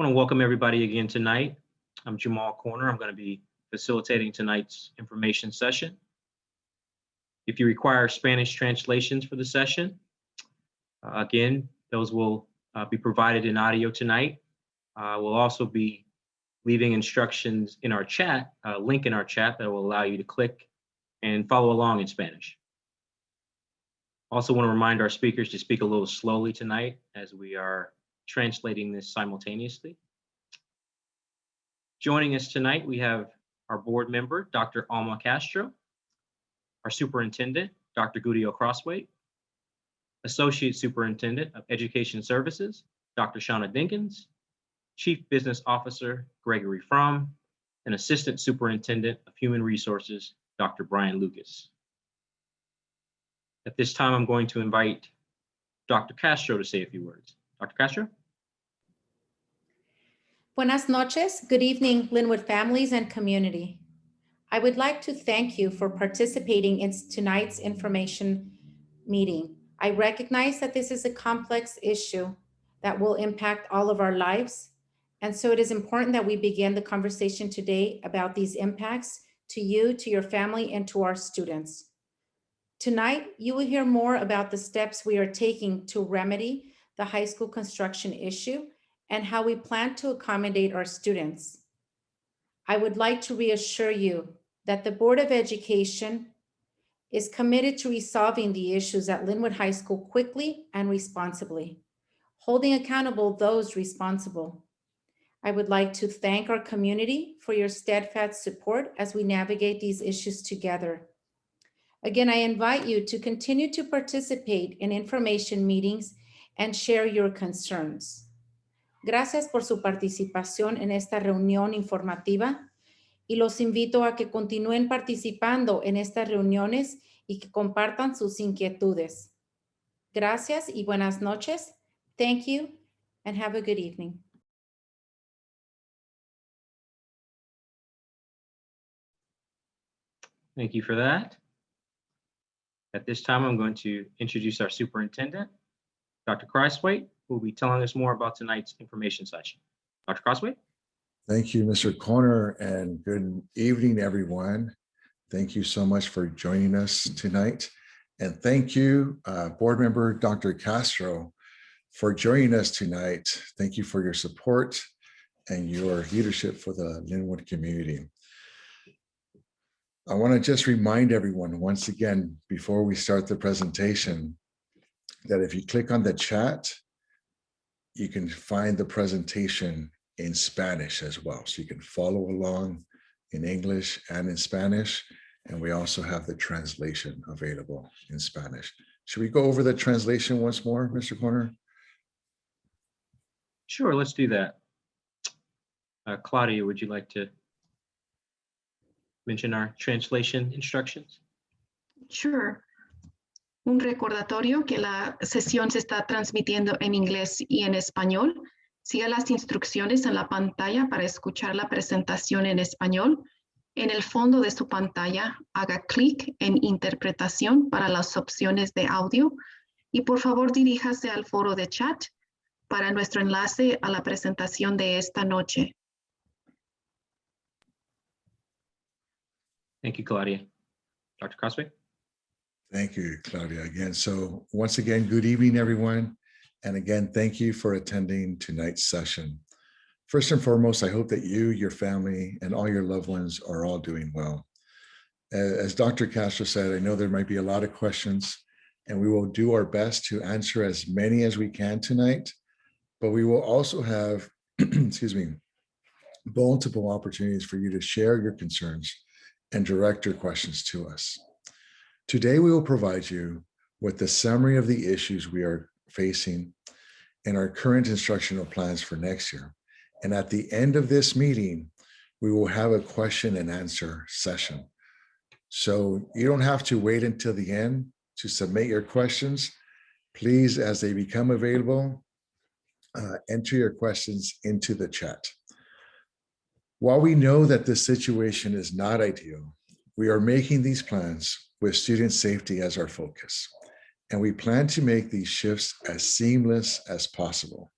want to welcome everybody again tonight. I'm Jamal Corner. I'm going to be facilitating tonight's information session. If you require Spanish translations for the session, uh, again, those will uh, be provided in audio tonight. Uh, We'll also be leaving instructions in our chat, a link in our chat that will allow you to click and follow along in Spanish. Also want to remind our speakers to speak a little slowly tonight as we are translating this simultaneously. Joining us tonight, we have our board member, Dr. Alma Castro, our superintendent, Dr. Gudiel Crosthwaite, Associate Superintendent of Education Services, Dr. Shauna Dinkins, Chief Business Officer Gregory Fromm, and Assistant Superintendent of Human Resources, Dr. Brian Lucas. At this time, I'm going to invite Dr. Castro to say a few words. Dr. Castro? Buenas noches. Good evening, Lynwood families and community. I would like to thank you for participating in tonight's information meeting. I recognize that this is a complex issue that will impact all of our lives. And so it is important that we begin the conversation today about these impacts to you, to your family, and to our students. Tonight, you will hear more about the steps we are taking to remedy the high school construction issue and how we plan to accommodate our students. I would like to reassure you that the Board of Education is committed to resolving the issues at Lynwood High School quickly and responsibly, holding accountable those responsible. I would like to thank our community for your steadfast support as we navigate these issues together. Again, I invite you to continue to participate in information meetings and share your concerns. Gracias por su participación en esta reunión informativa y los invito a que continúen participando en estas reuniones y que compartan sus inquietudes. Gracias y buenas noches. Thank you and have a good evening. Thank you for that. At this time, I'm going to introduce our superintendent, Dr. Crossway, who will be telling us more about tonight's information session. Dr. Crosthwaite? Thank you, Mr. Corner, and good evening, everyone. Thank you so much for joining us tonight. And thank you, uh, Board Member Dr. Castro, for joining us tonight. Thank you for your support and your leadership for the Lynwood community. I want to just remind everyone once again, before we start the presentation, that if you click on the chat, you can find the presentation in Spanish as well. So you can follow along in English and in Spanish. And we also have the translation available in Spanish. Should we go over the translation once more, Mr. Corner? Sure, let's do that. Uh, Claudia, would you like to mention our translation instructions? Sure. Un recordatorio que la sesión se está transmitiendo en inglés y en español. Siga las instrucciones en la pantalla para escuchar la presentación en español. En el fondo de su pantalla, haga clic en interpretación para las opciones de audio y por favor diríjase al foro de chat para nuestro enlace a la presentación de esta noche. Thank you, Claudia. Dr. Crossway? Thank you, Claudia, again. So once again, good evening, everyone. And again, thank you for attending tonight's session. First and foremost, I hope that you, your family, and all your loved ones are all doing well. As Dr. Castro said, I know there might be a lot of questions, and we will do our best to answer as many as we can tonight, but we will also have, excuse me, multiple opportunities for you to share your concerns and direct your questions to us. Today, we will provide you with the summary of the issues we are facing and our current instructional plans for next year. And at the end of this meeting, we will have a question and answer session. So you don't have to wait until the end to submit your questions. Please, as they become available, uh, enter your questions into the chat. While we know that this situation is not ideal, we are making these plans with student safety as our focus. And we plan to make these shifts as seamless as possible.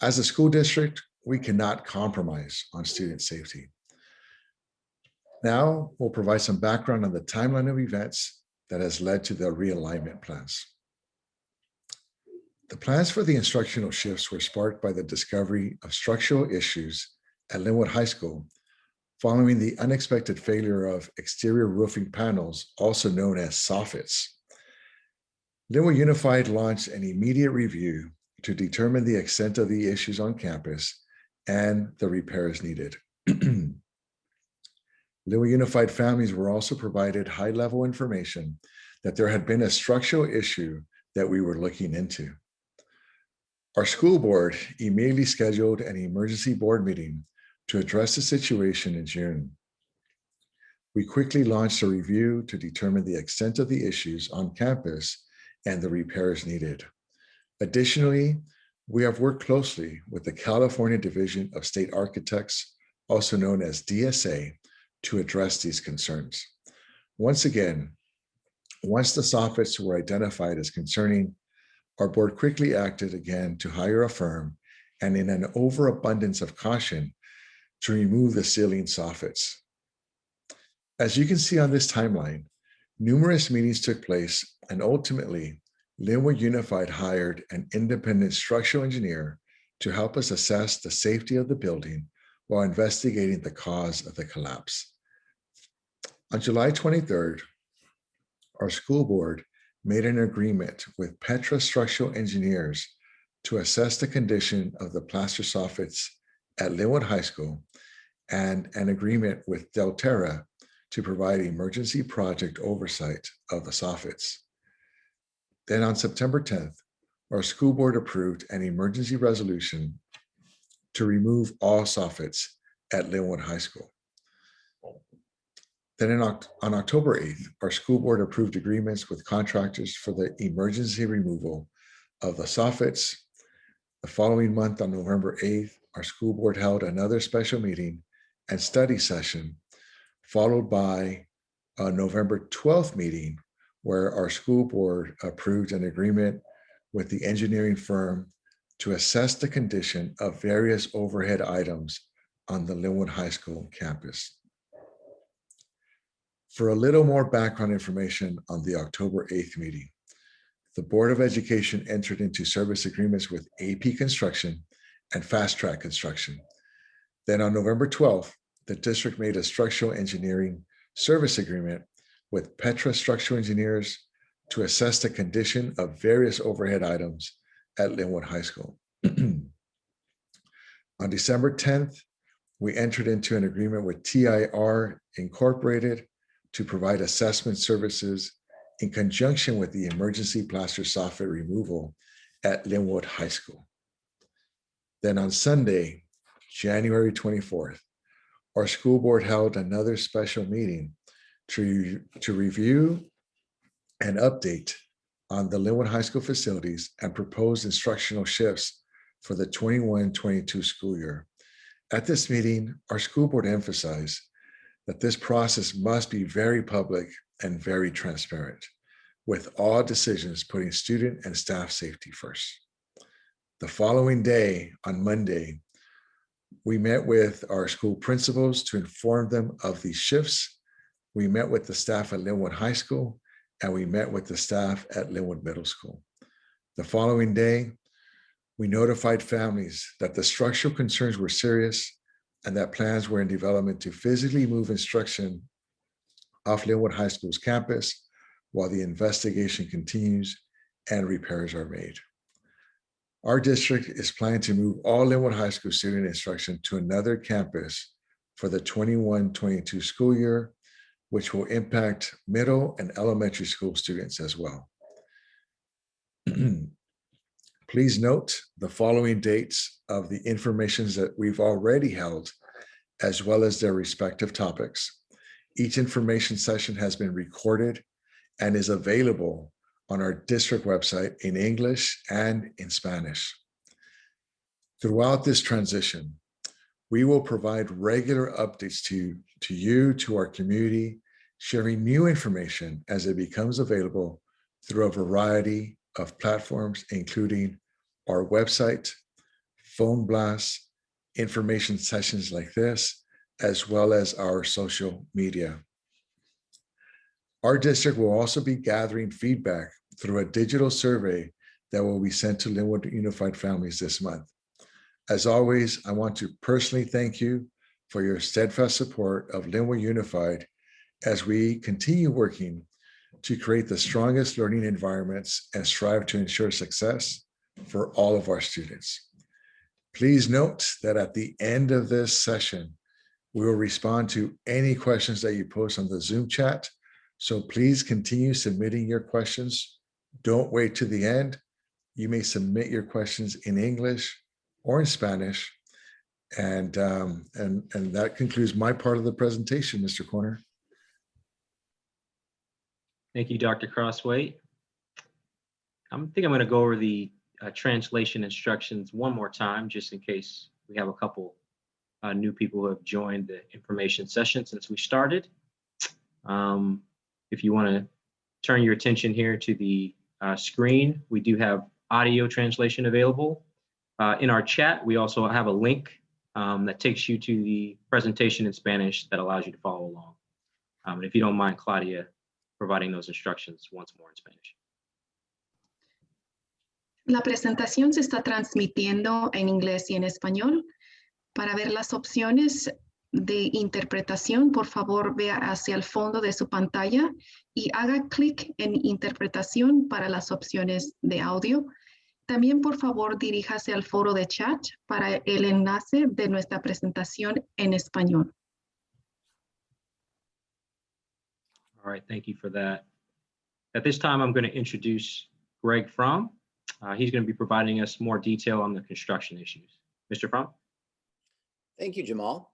As a school district, we cannot compromise on student safety. Now, we'll provide some background on the timeline of events that has led to the realignment plans. The plans for the instructional shifts were sparked by the discovery of structural issues at Lynwood High School following the unexpected failure of exterior roofing panels, also known as soffits. Lynwood Unified launched an immediate review to determine the extent of the issues on campus and the repairs needed. Lynwood Unified families were also provided high-level information that there had been a structural issue that we were looking into. Our school board immediately scheduled an emergency board meeting to address the situation in June. We quickly launched a review to determine the extent of the issues on campus and the repairs needed. Additionally, we have worked closely with the California Division of State Architects, also known as DSA, to address these concerns. Once again, once the soffits were identified as concerning, our board quickly acted again to hire a firm and in an overabundance of caution to remove the ceiling soffits. As you can see on this timeline, numerous meetings took place and ultimately Lynwood Unified hired an independent structural engineer to help us assess the safety of the building while investigating the cause of the collapse. On July 23rd, our school board made an agreement with Petra Structural Engineers to assess the condition of the plaster soffits at Lynwood High School and an agreement with Delterra to provide emergency project oversight of the soffits. Then on September 10th, our school board approved an emergency resolution to remove all soffits at Lynwood High School. Then on October 8th, our school board approved agreements with contractors for the emergency removal of the soffits. The following month, on November 8th, our school board held another special meeting and study session, followed by a November 12th meeting where our school board approved an agreement with the engineering firm to assess the condition of various overhead items on the Lynwood High School campus. For a little more background information on the October 8th meeting, the Board of Education entered into service agreements with AP Construction and Fast Track Construction. Then on November 12th, the district made a structural engineering service agreement with Petra Structural Engineers to assess the condition of various overhead items at Lynwood High School. On December 10th, we entered into an agreement with TIR Incorporated to provide assessment services in conjunction with the emergency plaster soffit removal at Lynwood High School. Then on Sunday, January 24th, our school board held another special meeting to, to review and update on the Lynwood High School facilities and proposed instructional shifts for the 21-22 school year. At this meeting, our school board emphasized that this process must be very public and very transparent, with all decisions putting student and staff safety first. The following day, on Monday, we met with our school principals to inform them of these shifts. We met with the staff at Lynwood High School, and we met with the staff at Lynwood Middle School. The following day, we notified families that the structural concerns were serious and that plans were in development to physically move instruction off Lynwood High School's campus while the investigation continues and repairs are made. Our district is planning to move all Lynwood High School student instruction to another campus for the 21-22 school year, which will impact middle and elementary school students as well. Please note the following dates of the informations that we've already held, as well as their respective topics. Each information session has been recorded and is available on our district website in English and in Spanish. Throughout this transition, we will provide regular updates to, to you, to our community, sharing new information as it becomes available through a variety of platforms, including our website, phone blasts, information sessions like this, as well as our social media. Our district will also be gathering feedback through a digital survey that will be sent to Lynwood Unified Families this month. As always, I want to personally thank you for your steadfast support of Lynwood Unified as we continue working to create the strongest learning environments and strive to ensure success for all of our students. Please note that at the end of this session, we will respond to any questions that you post on the Zoom chat. So please continue submitting your questions. Don't wait to the end. You may submit your questions in English or in Spanish. And, um, and, and that concludes my part of the presentation, Mr. Corner. Thank you, Dr. Crosthwaite. I think I'm going to go over the uh, translation instructions one more time, just in case we have a couple uh, new people who have joined the information session since we started. Um, if you want to turn your attention here to the uh, screen, we do have audio translation available. Uh, in our chat, we also have a link um, that takes you to the presentation in Spanish that allows you to follow along. Um, and if you don't mind, Claudia, providing those instructions once more in Spanish. La presentación se está transmitiendo en inglés y en español. Para ver las opciones de interpretación, por favor, vea hacia el fondo de su pantalla y haga clic en interpretación para las opciones de audio. También, por favor, diríjase al foro de chat para el enlace de nuestra presentación en español. All right, thank you for that. At this time, I'm going to introduce Greg Fromm. Uh, he's going to be providing us more detail on the construction issues. Mr. Fromm? Thank you, Jamal.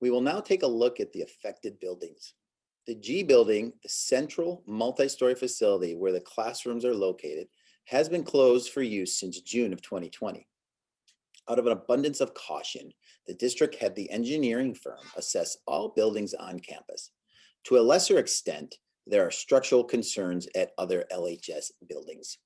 We will now take a look at the affected buildings. The G building, the central multi-story facility where the classrooms are located, has been closed for use since June of 2020. Out of an abundance of caution, the district had the engineering firm assess all buildings on campus. To a lesser extent, there are structural concerns at other LHS buildings.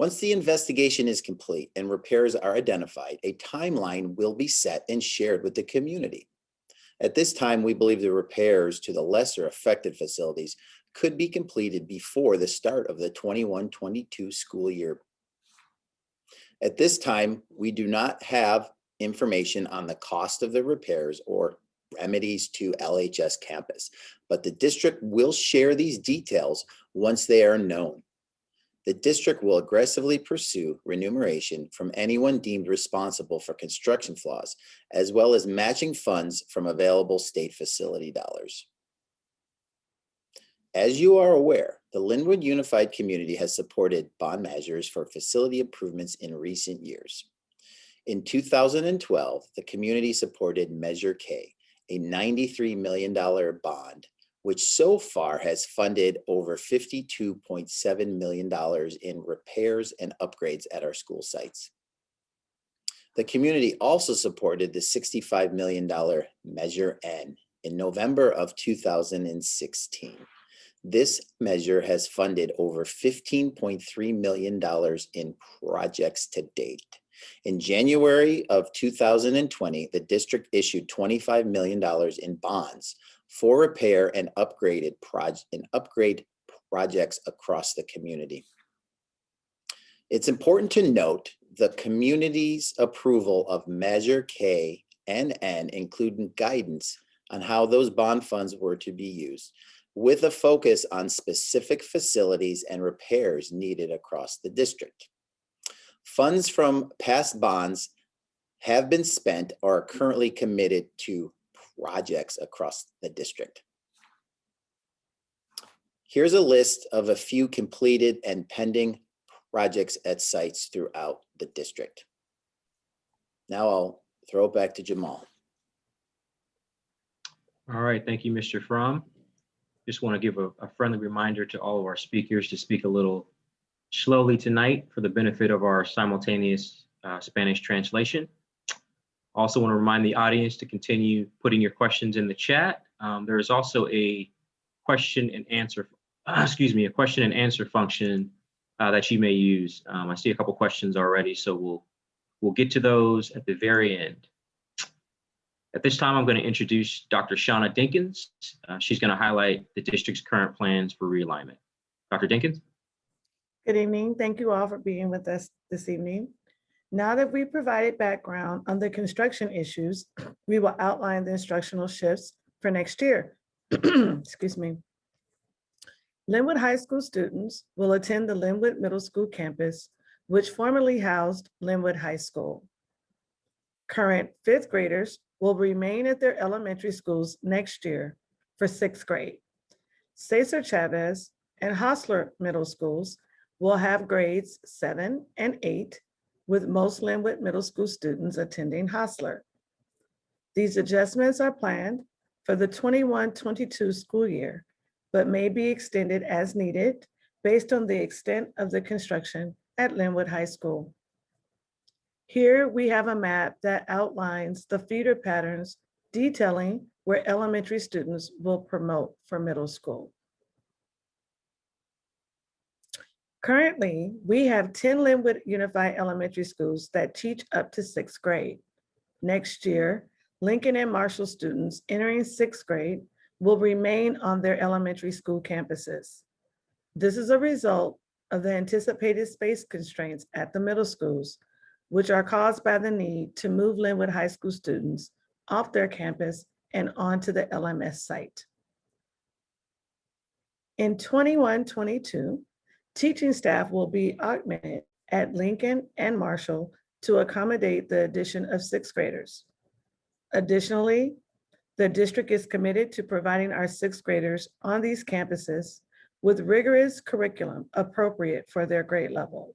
Once the investigation is complete and repairs are identified, a timeline will be set and shared with the community. At this time, we believe the repairs to the lesser affected facilities could be completed before the start of the 21-22 school year. At this time, we do not have information on the cost of the repairs or remedies to LHS campus, but the district will share these details once they are known. The district will aggressively pursue remuneration from anyone deemed responsible for construction flaws, as well as matching funds from available state facility dollars. As you are aware, the Lynwood Unified Community has supported bond measures for facility improvements in recent years. In 2012, the community supported Measure K, a $93 million bond, which so far has funded over $52.7 million in repairs and upgrades at our school sites. The community also supported the $65 million Measure N in November of 2016. This measure has funded over $15.3 million in projects to date. In January of 2020, the district issued $25 million in bonds for repair and upgraded project and upgrade projects across the community. It's important to note the community's approval of Measure K and N, including guidance on how those bond funds were to be used, with a focus on specific facilities and repairs needed across the district. Funds from past bonds have been spent or are currently committed to projects across the district. Here's a list of a few completed and pending projects at sites throughout the district. Now I'll throw it back to Jamal. All right, thank you, Mr. Fromm. Just want to give a, a friendly reminder to all of our speakers to speak a little slowly tonight for the benefit of our simultaneous uh, Spanish translation. Also want to remind the audience to continue putting your questions in the chat. Um, there is also a question and answer, excuse me, a question and answer function uh, that you may use. Um, I see a couple questions already, so we'll We'll get to those at the very end. At this time, I'm going to introduce Dr. Shauna Dinkins. Uh, She's going to highlight the district's current plans for realignment. Dr. Dinkins? Good evening. Thank you all for being with us this evening. Now that we've provided background on the construction issues, we will outline the instructional shifts for next year. Excuse me. Lynwood High School students will attend the Lynwood Middle School campus, which formerly housed Lynwood High School. Current fifth graders will remain at their elementary schools next year for sixth grade. Cesar Chavez and Hosler Middle Schools will have grades seven and eight, with most Lynwood Middle School students attending Hosler. These adjustments are planned for the 21-22 school year, but may be extended as needed based on the extent of the construction at Lynwood High School. Here we have a map that outlines the feeder patterns detailing where elementary students will promote for middle school. Currently, we have 10 Lynwood Unified Elementary Schools that teach up to sixth grade. Next year, Lincoln and Marshall students entering sixth grade will remain on their elementary school campuses. This is a result of the anticipated space constraints at the middle schools, which are caused by the need to move Lynwood High School students off their campus and onto the LMS site. In 21-22, Teaching staff will be augmented at Lincoln and Marshall to accommodate the addition of sixth graders. Additionally, the district is committed to providing our sixth graders on these campuses with rigorous curriculum appropriate for their grade level.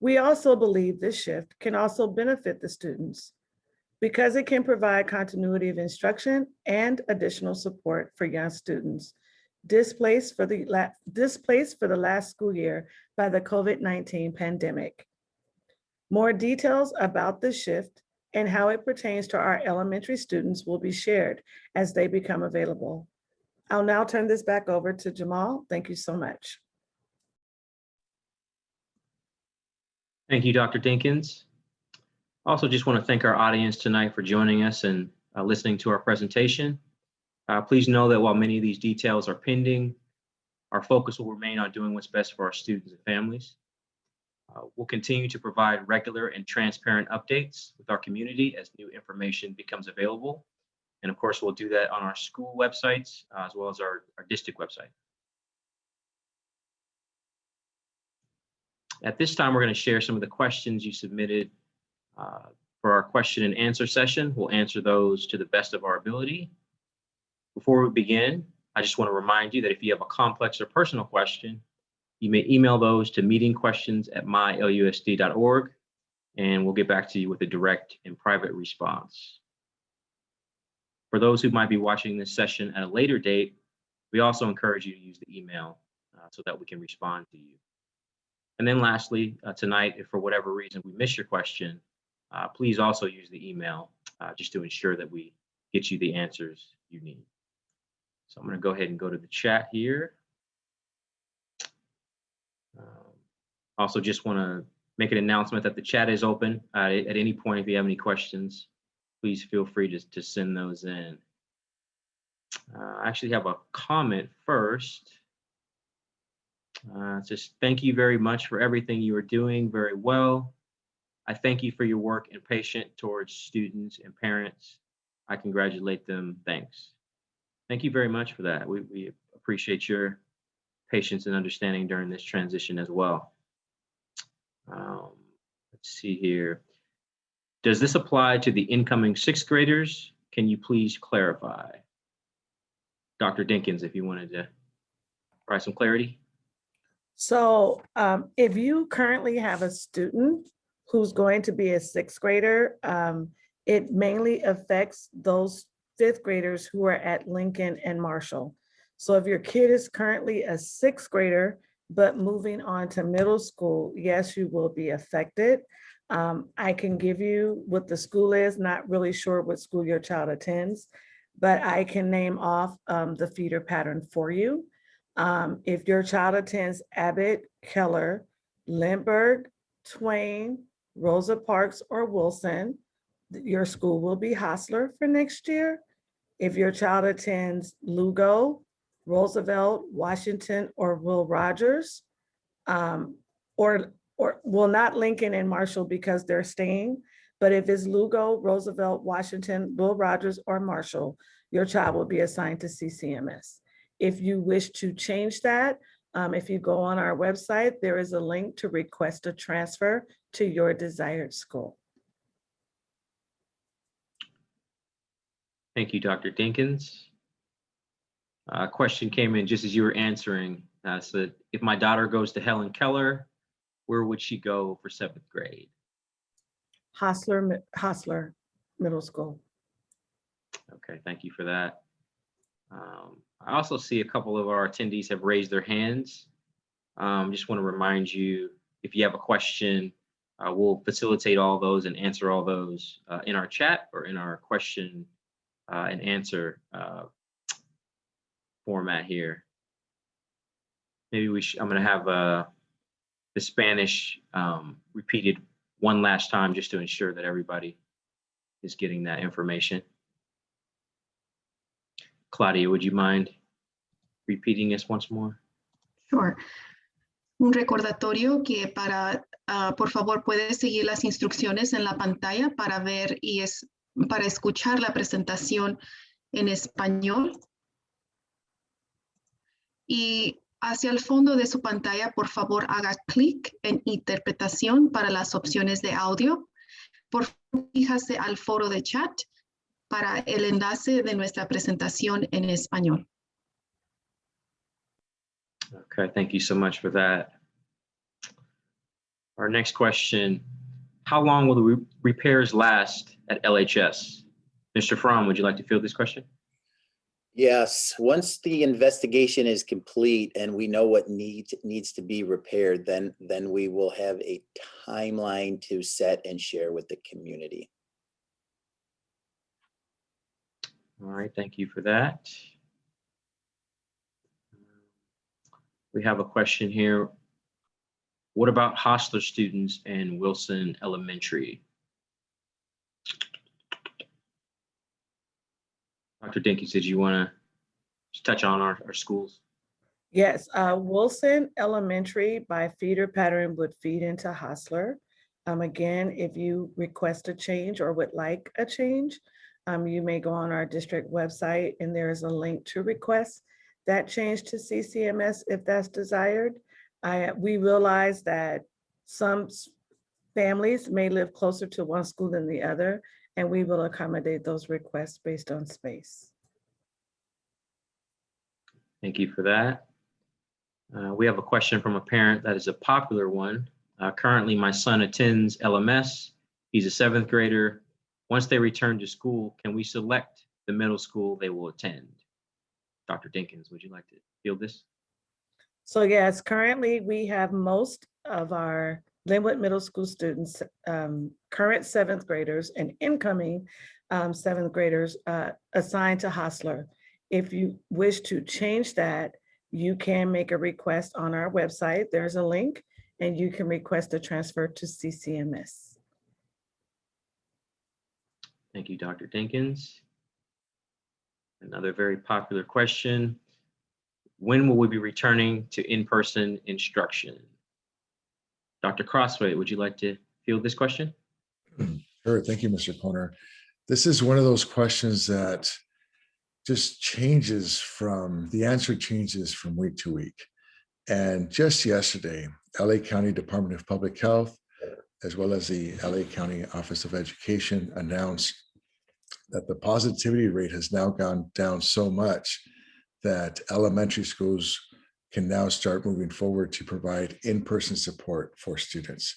We also believe this shift can also benefit the students because it can provide continuity of instruction and additional support for young students displaced for the la- displaced for the last school year by the COVID-19 pandemic. More details about the shift and how it pertains to our elementary students will be shared as they become available. I'll now turn this back over to Jamal. Thank you so much. Thank you, Dr. Dinkins. Also, just want to thank our audience tonight for joining us and uh, listening to our presentation. Uh, Please know that while many of these details are pending, our focus will remain on doing what's best for our students and families. Uh, We'll continue to provide regular and transparent updates with our community as new information becomes available. And of course, we'll do that on our school websites uh, as well as our, our district website. At this time, we're going to share some of the questions you submitted uh, for our question and answer session. We'll answer those to the best of our ability. Before we begin, I just want to remind you that if you have a complex or personal question, you may email those to meetingquestions@mylusd.org, and we'll get back to you with a direct and private response. For those who might be watching this session at a later date, we also encourage you to use the email uh, so that we can respond to you. And then lastly, uh, tonight, if for whatever reason we miss your question, uh, please also use the email uh, just to ensure that we get you the answers you need. So I'm going to go ahead and go to the chat here. Um, Also, just want to make an announcement that the chat is open. Uh, At any point, if you have any questions, please feel free to, to send those in. Uh, I actually have a comment first. Uh, says, thank you very much for everything you are doing very well. I thank you for your work and patience towards students and parents. I congratulate them. Thanks. Thank you very much for that. We, we appreciate your patience and understanding during this transition as well. Um, let's see here. Does this apply to the incoming sixth graders? Can you please clarify? Dr. Dinkins, if you wanted to provide some clarity. So um, if you currently have a student who's going to be a sixth grader, um, it mainly affects those fifth graders who are at Lincoln and Marshall. So if your kid is currently a sixth grader, but moving on to middle school, yes, you will be affected. Um, I can give you what the school is, not really sure what school your child attends, but I can name off um, the feeder pattern for you. Um, if your child attends Abbott, Keller, Lindbergh, Twain, Rosa Parks or Wilson, your school will be Hosler for next year. If your child attends Lugo, Roosevelt, Washington, or Will Rogers, um, or, or, well, not Lincoln and Marshall because they're staying, but if it's Lugo, Roosevelt, Washington, Will Rogers, or Marshall, your child will be assigned to CCMS. If you wish to change that, um, if you go on our website, there is a link to request a transfer to your desired school. Thank you, Dr. Dinkins. A question came in just as you were answering. Uh, said, if my daughter goes to Helen Keller, where would she go for seventh grade? Hosler, Hosler Middle School. Okay, thank you for that. Um, I also see a couple of our attendees have raised their hands. Um, just want to remind you, if you have a question, uh, we'll facilitate all those and answer all those uh, in our chat or in our question uh, and answer uh, format here. Maybe we should, I'm going to have uh, the Spanish um, repeated one last time just to ensure that everybody is getting that information. Claudia, would you mind repeating this once more? Sure. Un recordatorio que para, ah, por favor, puede seguir las instrucciones en la pantalla para ver y es para escuchar la presentación en español. Y hacia el fondo de su pantalla, por favor, haga clic en interpretación para las opciones de audio. Por favor, fíjase al foro de chat para el enlace de nuestra presentación en español. Okay, thank you so much for that. Our next question, how long will the re- repairs last at LHS? Mr. Fromm, would you like to field this question? Yes, once the investigation is complete and we know what needs, needs to be repaired, then, then we will have a timeline to set and share with the community. All right, thank you for that. We have a question here. What about Hosler students in Wilson Elementary? Dr. Dinky, did you want to touch on our, our schools? Yes, uh, Wilson Elementary by feeder pattern would feed into Hosler. Um, again, if you request a change or would like a change, um, you may go on our district website and there is a link to request that change to CCMS if that's desired. I, we realize that some families may live closer to one school than the other, and we will accommodate those requests based on space. Thank you for that. Uh, We have a question from a parent that is a popular one. Uh, Currently, my son attends LMS. He's a seventh grader. Once they return to school, can we select the middle school they will attend? Dr. Dinkins, would you like to field this? So yes, currently we have most of our Lynwood Middle School students, um, current seventh graders and incoming um, seventh graders uh, assigned to Hosler. If you wish to change that, you can make a request on our website. There's a link and you can request a transfer to CCMS. Thank you, Dr. Dinkins. Another very popular question. When will we be returning to in-person instruction? Dr. Crosthwaite, would you like to field this question? Sure, thank you, Mr. Corner. This is one of those questions that just changes from, the answer changes from week to week. And just yesterday, LA County Department of Public Health, as well as the LA County Office of Education announced that the positivity rate has now gone down so much that elementary schools can now start moving forward to provide in-person support for students.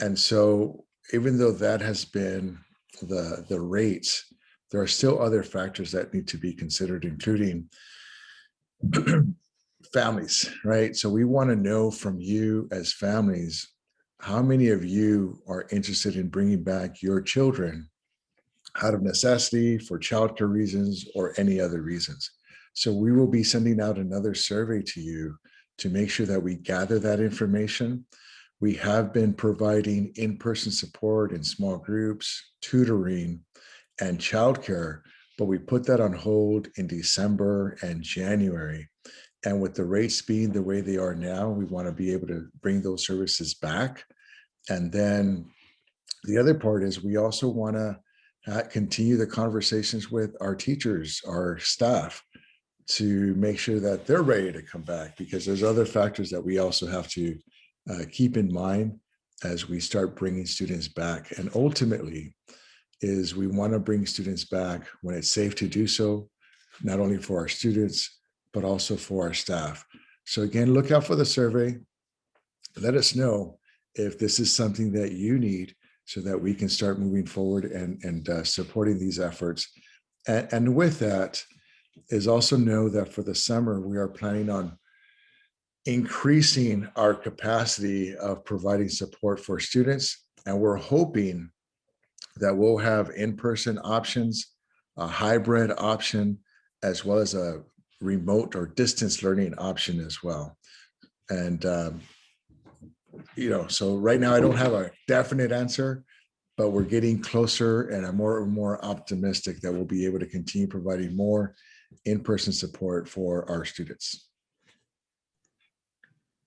And so even though that has been the, the rates, there are still other factors that need to be considered, including families, right? So we want to know from you as families, how many of you are interested in bringing back your children out of necessity for childcare reasons or any other reasons? So we will be sending out another survey to you to make sure that we gather that information. We have been providing in-person support in small groups, tutoring, and childcare, but we put that on hold in December and January. And with the rates being the way they are now, we want to be able to bring those services back. And then the other part is we also want to uh, continue the conversations with our teachers, our staff, to make sure that they're ready to come back because there's other factors that we also have to uh, keep in mind as we start bringing students back. And ultimately is we want to bring students back when it's safe to do so, not only for our students, but also for our staff. So again, look out for the survey. Let us know if this is something that you need so that we can start moving forward and, and uh, supporting these efforts. And, and with that is also know that for the summer, we are planning on increasing our capacity of providing support for students. And we're hoping that we'll have in-person options, a hybrid option, as well as a remote or distance learning option as well. And, um, you know, so right now I don't have a definite answer, but we're getting closer and I'm more and more optimistic that we'll be able to continue providing more in-person support for our students.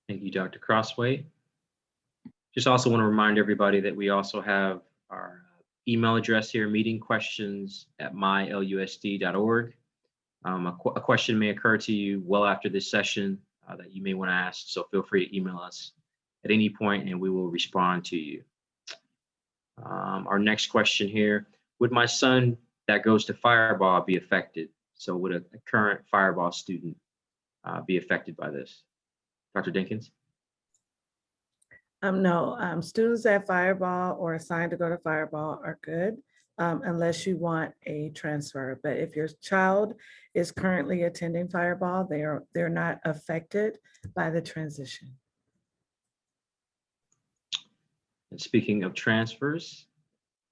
Thank you, Dr. Crosthwaite. Just also want to remind everybody that we also have our email address here, meeting questions at mylusd.org. Um, a, qu- a question may occur to you well after this session uh, that you may want to ask, so feel free to email us at any point and we will respond to you. Um, our next question here, would my son that goes to Firebaugh be affected? So would a, a current Firebaugh student uh, be affected by this? Dr. Dinkins? Um, no, um, students at Firebaugh or assigned to go to Firebaugh are good. Um, unless you want a transfer, but if your child is currently attending Firebaugh, they are, they're not affected by the transition. And speaking of transfers,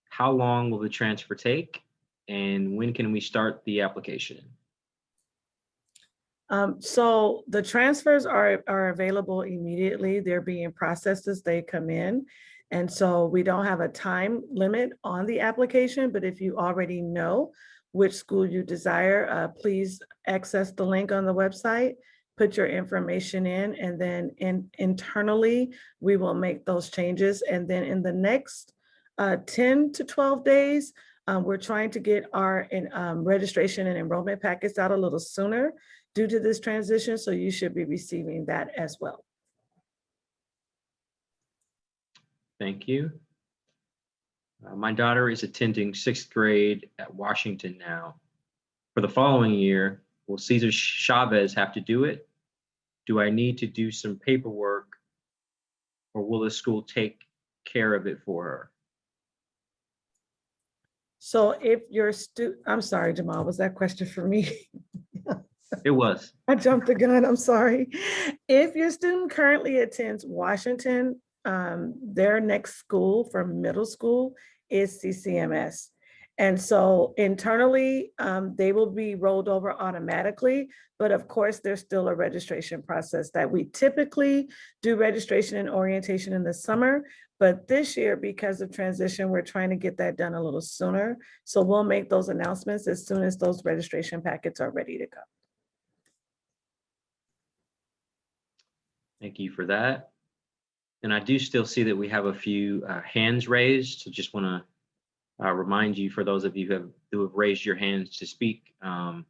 how long will the transfer take? And when can we start the application? Um, so the transfers are, are available immediately. They're being processed as they come in. And so we don't have a time limit on the application, but if you already know which school you desire, uh, please access the link on the website, put your information in, and then in, internally, we will make those changes. And then in the next uh, 10 to 12 days, um, we're trying to get our in, um, registration and enrollment packets out a little sooner due to this transition, so you should be receiving that as well. Thank you. Uh, my daughter is attending sixth grade at Washington now. For the following year, will Cesar Chavez have to do it? Do I need to do some paperwork? Or will the school take care of it for her? So if your stu, I'm sorry, Jamal, was that question for me? It was. I jumped the gun, I'm sorry. If your student currently attends Washington, um, their next school for middle school is CCMS. And so internally, um, they will be rolled over automatically, but of course, there's still a registration process that we typically do registration and orientation in the summer. But this year, because of transition, we're trying to get that done a little sooner. So we'll make those announcements as soon as those registration packets are ready to go. Thank you for that. And I do still see that we have a few uh, hands raised. So just want to uh, remind you, for those of you who have, who have raised your hands to speak, um,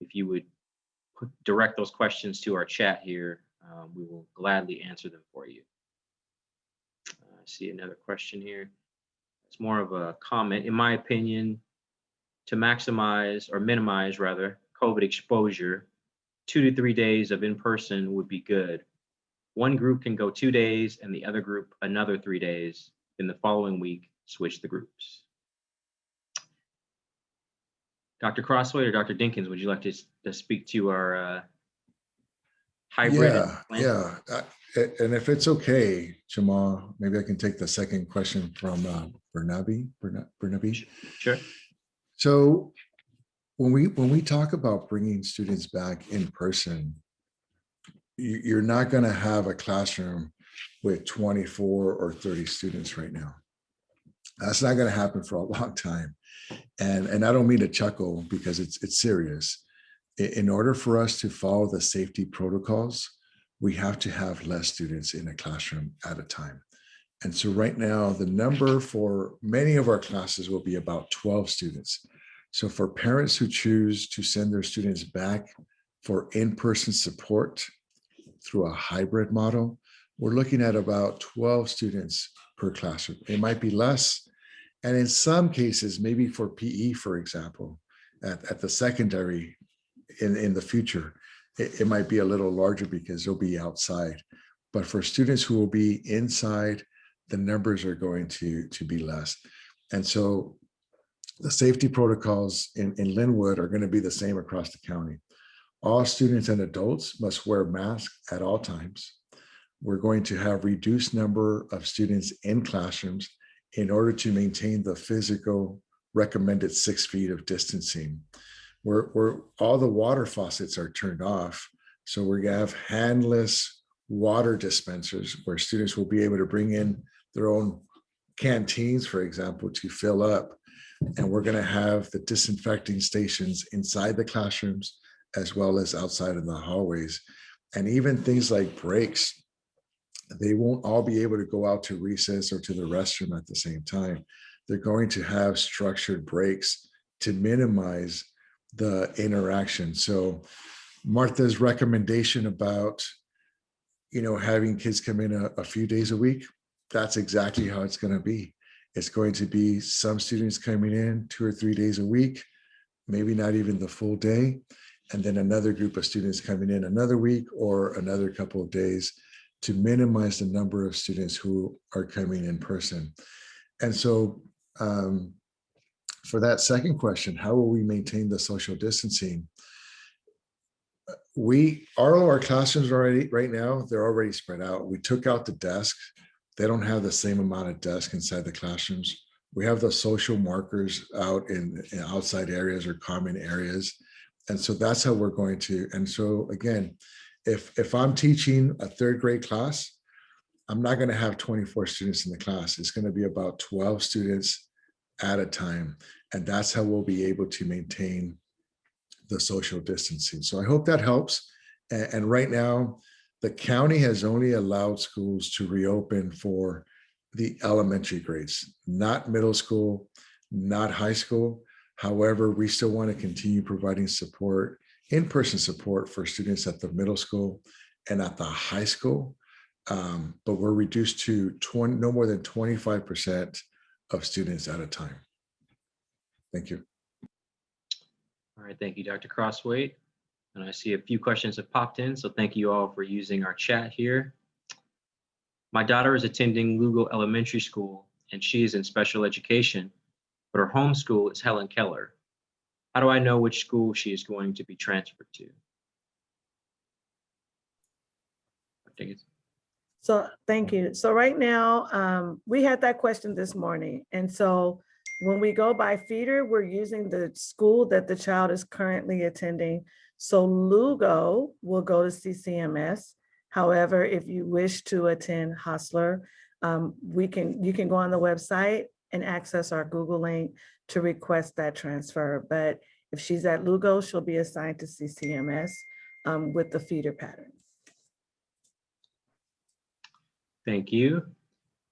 if you would put, direct those questions to our chat here, um, we will gladly answer them for you. Uh, I see another question here. It's more of a comment. In my opinion, to maximize or minimize rather COVID exposure, two to three days of in-person would be good one group can go two days and the other group another three days. In the following week, switch the groups. Dr. Crosthwaite or Dr. Dinkins, would you like to, to speak to our uh, hybrid? Yeah, plan? yeah. uh, And if it's okay, Jamal, maybe I can take the second question from uh, Bernabe, Bernabe. Sure. So when we, when we talk about bringing students back in person, you're not going to have a classroom with 24 or 30 students right now. That's not going to happen for a long time. And, and I don't mean to chuckle because it's, it's serious. In order for us to follow the safety protocols, we have to have less students in a classroom at a time. And so right now, the number for many of our classes will be about 12 students. So for parents who choose to send their students back for in-person support through a hybrid model, we're looking at about 12 students per classroom. It might be less. And in some cases, maybe for PE, for example, at, at the secondary in, in the future, it, it might be a little larger because they'll be outside. But for students who will be inside, the numbers are going to, to be less. And so the safety protocols in, in Lynwood are going to be the same across the county. All students and adults must wear masks at all times. We're going to have reduced number of students in classrooms in order to maintain the physical recommended six feet of distancing. Where, where all the water faucets are turned off. So we're gonna have handless water dispensers where students will be able to bring in their own canteens, for example, to fill up. And we're gonna have the disinfecting stations inside the classrooms as well as outside in the hallways. And even things like breaks, they won't all be able to go out to recess or to the restroom at the same time. They're going to have structured breaks to minimize the interaction. So Martha's recommendation about, you know, having kids come in a, a few days a week, that's exactly how it's going to be. It's going to be some students coming in two or three days a week, maybe not even the full day, and then another group of students coming in another week or another couple of days to minimize the number of students who are coming in person. And so um, for that second question, how will we maintain the social distancing? We, all our classrooms already, right now, they're already spread out. We took out the desks. They don't have the same amount of desks inside the classrooms. We have the social markers out in, in outside areas or common areas. And so that's how we're going to, and so again, if, if I'm teaching a third grade class, I'm not going to have 24 students in the class. It's going to be about 12 students at a time. And that's how we'll be able to maintain the social distancing. So I hope that helps. And, and right now, the county has only allowed schools to reopen for the elementary grades, not middle school, not high school. However, we still want to continue providing support, in-person support for students at the middle school and at the high school. Um, but we're reduced to 20, no more than 25% of students at a time. Thank you. All right, thank you, Dr. Crosthwaite. And I see a few questions have popped in, so thank you all for using our chat here. My daughter is attending Lugo Elementary School and she is in special education, but her home school is Helen Keller. How do I know which school she is going to be transferred to? I think it's So, thank you. So right now, um, we had that question this morning. And so when we go by feeder, we're using the school that the child is currently attending. So Lugo will go to CCMS. However, if you wish to attend Hosler, um, we can, you can go on the website and access our Google link to request that transfer. But if she's at Lugo, she'll be assigned to CCMS um, with the feeder pattern. Thank you.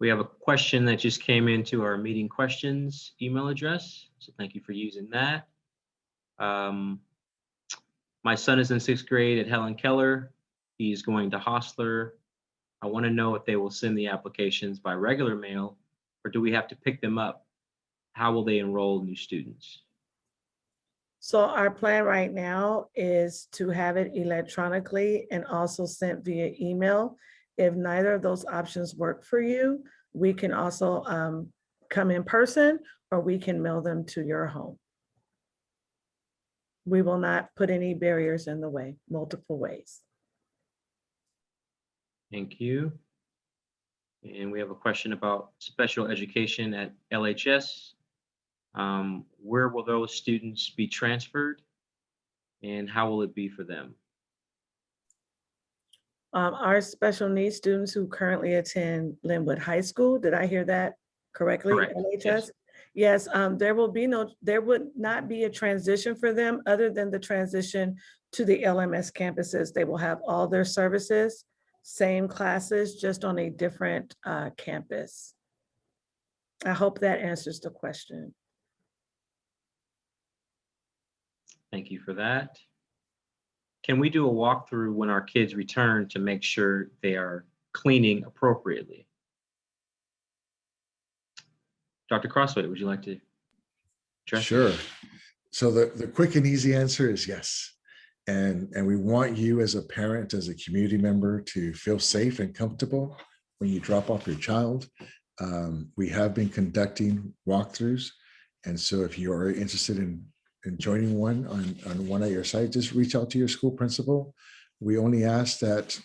We have a question that just came into our meeting questions email address. So thank you for using that. Um, my son is in sixth grade at Helen Keller. He's going to Hosler. I want to know if they will send the applications by regular mail or do we have to pick them up? How will they enroll new students? So our plan right now is to have it electronically and also sent via email. If neither of those options work for you, we can also um, come in person or we can mail them to your home. We will not put any barriers in the way, multiple ways. Thank you. And we have a question about special education at LHS. Um, where will those students be transferred? And how will it be for them? Um, our special needs students who currently attend Lynwood High School, did I hear that correctly? Correct, yes. LHS? Yes, um, there will be no, there would not be a transition for them other than the transition to the LMS campuses. They will have all their services, same classes, just on a different uh, campus. I hope that answers the question. Thank you for that. Can we do a walkthrough when our kids return to make sure they are cleaning appropriately? Dr. Crosthwaite, would you like to? address that? Sure. So the, the quick and easy answer is yes. And, and we want you as a parent, as a community member to feel safe and comfortable when you drop off your child. Um, we have been conducting walkthroughs. And so if you are interested in, in joining one on, on one at your site, just reach out to your school principal. We only ask that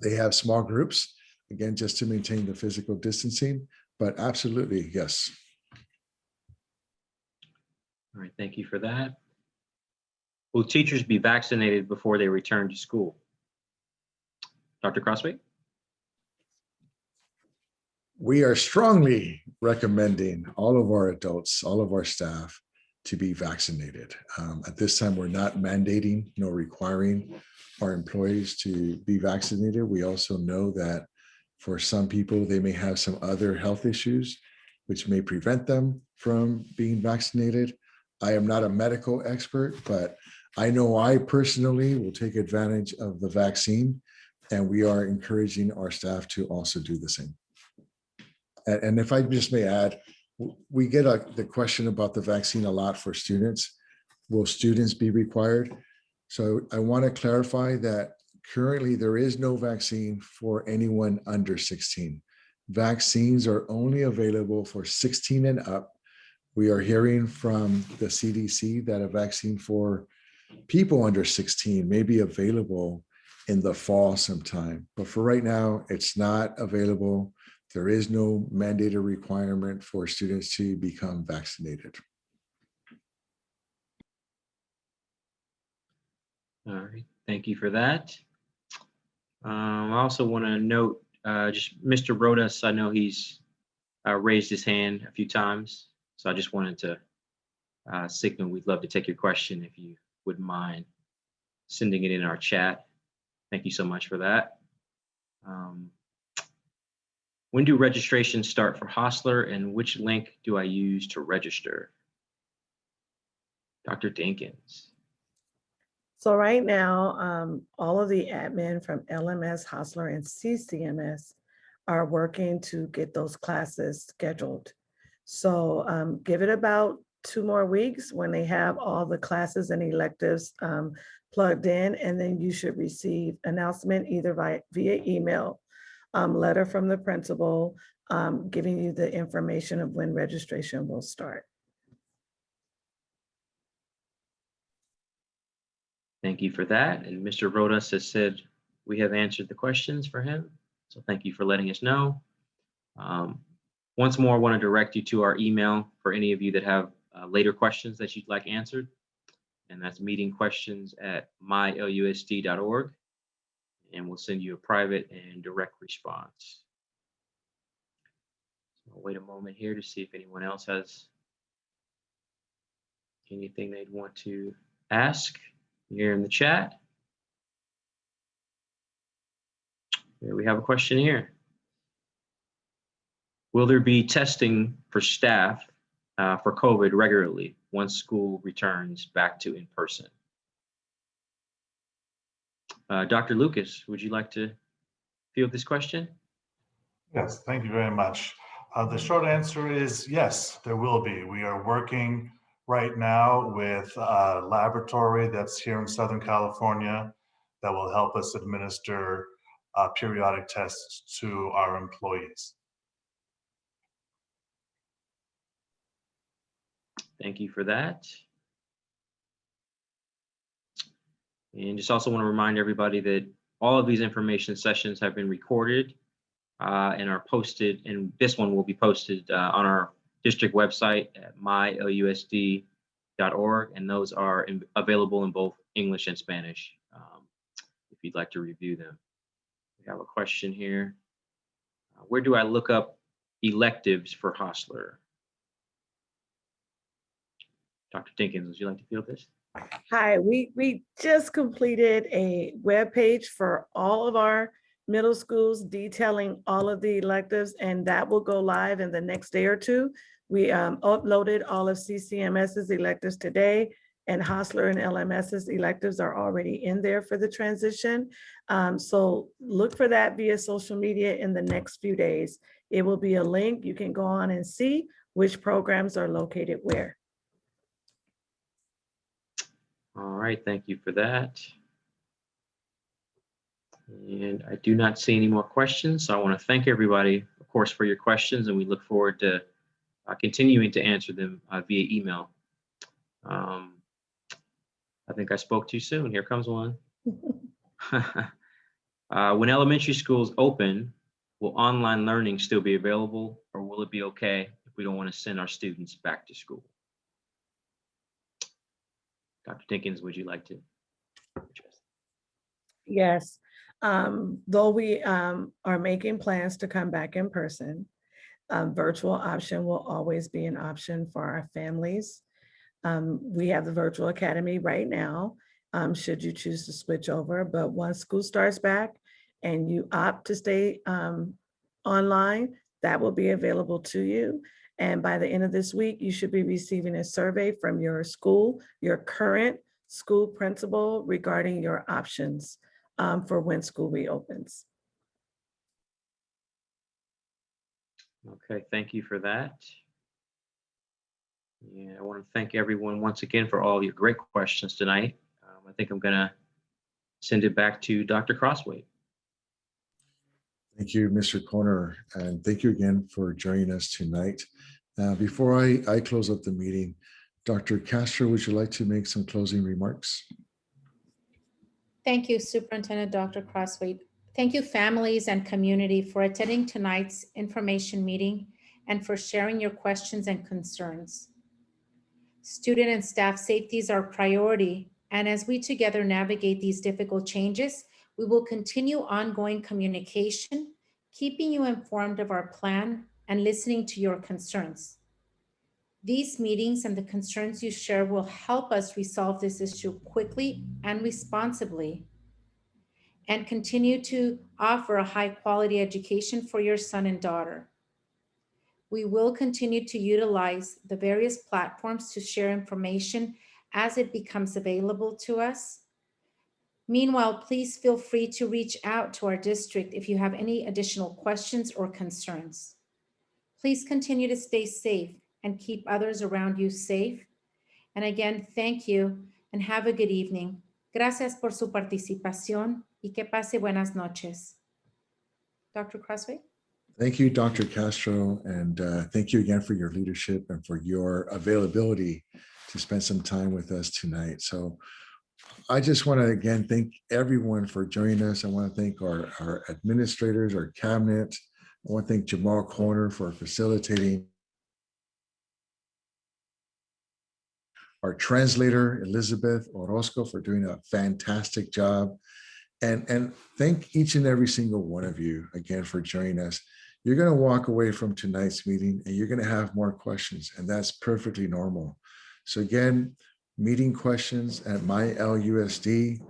they have small groups, again, just to maintain the physical distancing, but absolutely, yes. All right, thank you for that. Will teachers be vaccinated before they return to school? Dr. Crosthwaite? we are strongly recommending all of our adults, all of our staff to be vaccinated. Um, at this time, we're not mandating nor requiring our employees to be vaccinated. We also know that for some people, they may have some other health issues which may prevent them from being vaccinated. I am not a medical expert, but I know I personally will take advantage of the vaccine and we are encouraging our staff to also do the same. And, and if I just may add, we get a, the question about the vaccine a lot for students. Will students be required? So I want to clarify that currently there is no vaccine for anyone under 16. Vaccines are only available for 16 and up. We are hearing from the CDC that a vaccine for people under 16 may be available in the fall sometime. But for right now, it's not available. There is no mandated requirement for students to become vaccinated. All right, thank you for that. Um, I also want to note, uh, just Mr. Rodas, I know he's uh, raised his hand a few times, so I just wanted to uh, signal, we'd love to take your question if you wouldn't mind sending it in our chat. Thank you so much for that. Um, When do registrations start for Hosler and which link do I use to register? Dr. Dinkins. So right now, um, all of the admin from LMS, Hosler, and CCMS are working to get those classes scheduled. So um, give it about two more weeks when they have all the classes and electives um, plugged in, and then you should receive announcement either via, via email, um, letter from the principal, um, giving you the information of when registration will start. Thank you for that. And Mr. Rodas has said we have answered the questions for him. So thank you for letting us know. Um, Once more, I want to direct you to our email for any of you that have uh, later questions that you'd like answered. And that's meeting questions at mylusd.org. And we'll send you a private and direct response. So I'll wait a moment here to see if anyone else has anything they'd want to ask here in the chat. Here we have a question here. Will there be testing for staff uh, for COVID regularly once school returns back to in person? Uh, Dr. Lucas, would you like to field this question? Yes, thank you very much. Uh, the short answer is yes, there will be. We are working right now with a laboratory that's here in Southern California that will help us administer uh, periodic tests to our employees. Thank you for that. And just also want to remind everybody that all of these information sessions have been recorded uh, and are posted, and this one will be posted uh, on our district website at mylusd.org, and those are in- available in both English and Spanish um, if you'd like to review them. We have a question here. Uh, Where do I look up electives for Hosler? Dr. Dinkins, would you like to field this? Hi, we, we just completed a web page for all of our middle schools detailing all of the electives, and that will go live in the next day or two. We um, uploaded all of CCMS's electives today, and Hosler and LMS's electives are already in there for the transition. Um, So look for that via social media in the next few days. It will be a link. You can go on and see which programs are located where. All right, thank you for that. And I do not see any more questions, so I want to thank everybody, of course, for your questions, and we look forward to uh, continuing to answer them uh, via email. Um, I think I spoke too soon. Here comes one. Uh, When elementary schools open, will online learning still be available, or will it be okay if we don't want to send our students back to school? Dr. Dinkins, would you like to? address? Yes, um, though we um, are making plans to come back in person, um, virtual option will always be an option for our families. Um, we have the virtual academy right now, um, should you choose to switch over, but once school starts back and you opt to stay um, online, that will be available to you. And by the end of this week, you should be receiving a survey from your school, your current school principal regarding your options um, for when school reopens. Okay, thank you for that. Yeah, I want to thank everyone once again for all your great questions tonight. Um, I think I'm gonna send it back to Dr. Crosthwaite. Thank you, Mr. Corner, and thank you again for joining us tonight. Uh, Before I, I close up the meeting, Dr. Castro, would you like to make some closing remarks? Thank you, Superintendent Dr. Crosthwaite. Thank you, families and community for attending tonight's information meeting and for sharing your questions and concerns. Student and staff safety is our priority, and as we together navigate these difficult changes, we will continue ongoing communication, keeping you informed of our plan and listening to your concerns. These meetings and the concerns you share will help us resolve this issue quickly and responsibly and continue to offer a high quality education for your son and daughter. We will continue to utilize the various platforms to share information as it becomes available to us. Meanwhile, please feel free to reach out to our district if you have any additional questions or concerns. Please continue to stay safe and keep others around you safe. And again, thank you and have a good evening. Gracias por su participación y que pase buenas noches. Dr. Crosthwaite? Thank you, Dr. Castro, and uh, thank you again for your leadership and for your availability to spend some time with us tonight. So I just want to again thank everyone for joining us. I want to thank our, our administrators, our cabinet. I want to thank Jamal Corner for facilitating. Our translator, Elizabeth Orozco, for doing a fantastic job. And, and thank each and every single one of you again for joining us. You're going to walk away from tonight's meeting and you're going to have more questions, and that's perfectly normal. So again, meeting questions at my LUSD.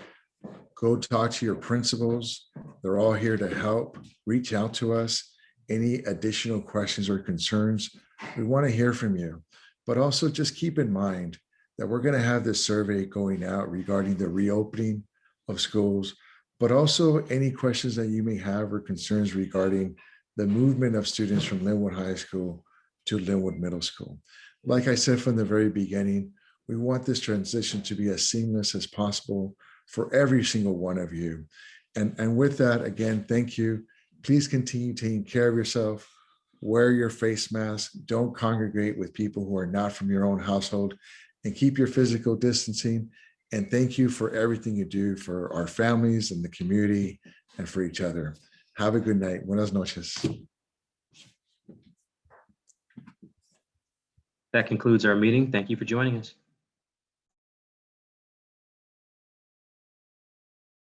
Go talk to your principals. They're all here to help. Reach out to us. Any additional questions or concerns, we want to hear from you. But also just keep in mind that we're going to have this survey going out regarding the reopening of schools, but also any questions that you may have or concerns regarding the movement of students from Lynwood High School to Lynwood Middle School. Like I said from the very beginning, we want this transition to be as seamless as possible for every single one of you. And, and with that, again, thank you. Please continue taking care of yourself. Wear your face mask. Don't congregate with people who are not from your own household and keep your physical distancing. And thank you for everything you do for our families and the community and for each other. Have a good night. Buenas noches. That concludes our meeting. Thank you for joining us.